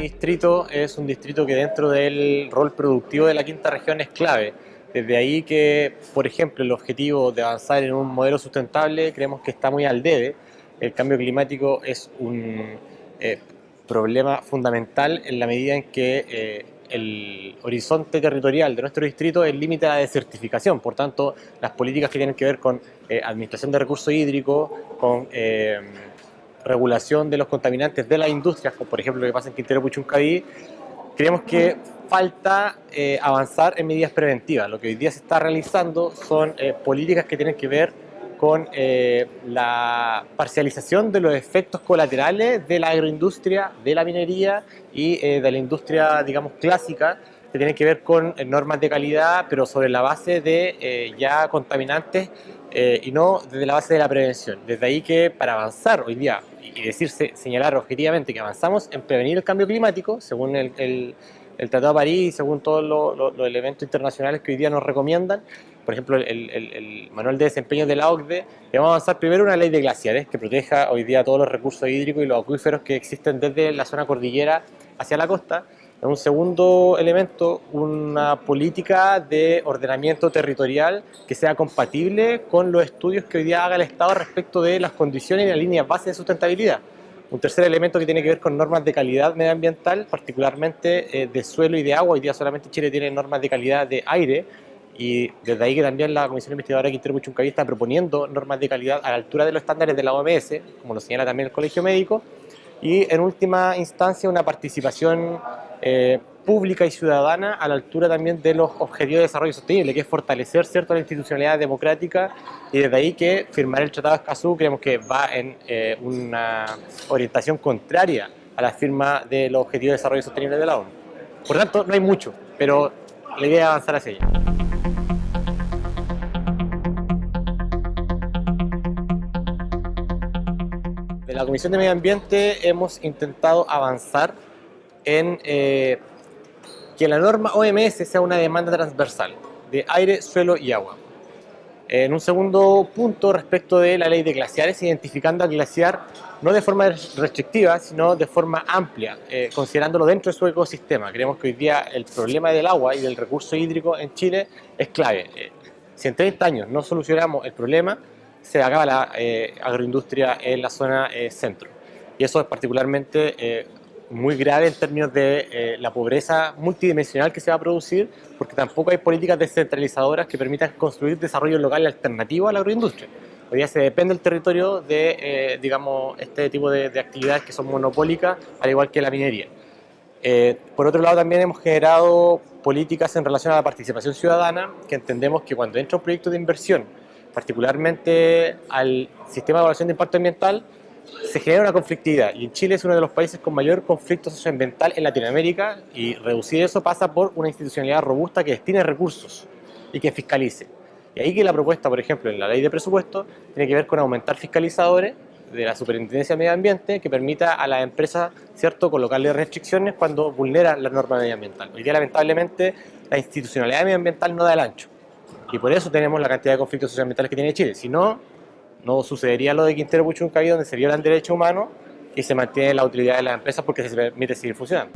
distrito es un distrito que dentro del rol productivo de la quinta región es clave. Desde ahí que, por ejemplo, el objetivo de avanzar en un modelo sustentable creemos que está muy al debe. El cambio climático es un eh, problema fundamental en la medida en que eh, el horizonte territorial de nuestro distrito es límite a la desertificación. Por tanto, las políticas que tienen que ver con eh, administración de recursos hídricos, con regulación de los contaminantes de las industrias, como por ejemplo lo que pasa en Quintero Puchuncaví, creemos que falta eh, avanzar en medidas preventivas. Lo que hoy día se está realizando son eh, políticas que tienen que ver con eh, la parcialización de los efectos colaterales de la agroindustria, de la minería y de la industria, digamos, clásica, que tienen que ver con normas de calidad, pero sobre la base de ya contaminantes y no desde la base de la prevención. Desde ahí que para avanzar hoy día y decirse, señalar objetivamente que avanzamos en prevenir el cambio climático, según el, el, Tratado de París, según todos los, elementos internacionales que hoy día nos recomiendan, por ejemplo, el, manual de desempeño de la OCDE, vamos a avanzar primero una ley de glaciares que proteja hoy día todos los recursos hídricos y los acuíferos que existen desde la zona cordillera hacia la costa, en un segundo elemento, una política de ordenamiento territorial que sea compatible con los estudios que hoy día haga el Estado respecto de las condiciones y las líneas base de sustentabilidad. Un tercer elemento que tiene que ver con normas de calidad medioambiental, particularmente eh, de suelo y de agua. Hoy día solamente Chile tiene normas de calidad de aire y desde ahí que también la Comisión Investigadora Quintero Puchuncaví está proponiendo normas de calidad a la altura de los estándares de la OMS, como lo señala también el Colegio Médico, y en última instancia una participación eh, pública y ciudadana a la altura también de los objetivos de desarrollo sostenible, que es fortalecer cierto, la institucionalidad democrática y desde ahí que firmar el Tratado de Escazú creemos que va en eh, una orientación contraria a la firma de los objetivos de desarrollo sostenible de la ONU. Por tanto, no hay mucho, pero la idea es avanzar hacia ella. De la Comisión de Medio Ambiente hemos intentado avanzar en eh, que la norma OMS sea una demanda transversal de aire, suelo y agua. En un segundo punto, respecto de la ley de glaciares, identificando al glaciar no de forma restrictiva, sino de forma amplia, eh, considerándolo dentro de su ecosistema. Creemos que hoy día el problema del agua y del recurso hídrico en Chile es clave. Eh, si en 30 años no solucionamos el problema, se acaba la agroindustria en la zona centro. Y eso es particularmente muy grave en términos de eh, la pobreza multidimensional que se va a producir, porque tampoco hay políticas descentralizadoras que permitan construir desarrollo local alternativo a la agroindustria. Hoy día se depende del territorio de, eh, digamos, este tipo de, actividades que son monopólicas, al igual que la minería. Eh, por otro lado, también hemos generado políticas en relación a la participación ciudadana, que entendemos que cuando entra un proyecto de inversión, particularmente al sistema de evaluación de impacto ambiental, se genera una conflictividad y en Chile es uno de los países con mayor conflicto socioambiental en Latinoamérica y reducir eso pasa por una institucionalidad robusta que destine recursos y que fiscalice. Y ahí que la propuesta, por ejemplo, en la ley de presupuesto, tiene que ver con aumentar fiscalizadores de la Superintendencia de Medio Ambiente que permita a las empresas, ¿cierto?, colocarle restricciones cuando vulneran la norma medioambiental. Hoy día, lamentablemente, la institucionalidad medioambiental no da el ancho. Y por eso tenemos la cantidad de conflictos socioambientales que tiene Chile. Si no, no sucedería lo de Quintero Puchuncaví donde se violan derechos humanos y se mantiene la utilidad de las empresas porque se permite seguir funcionando.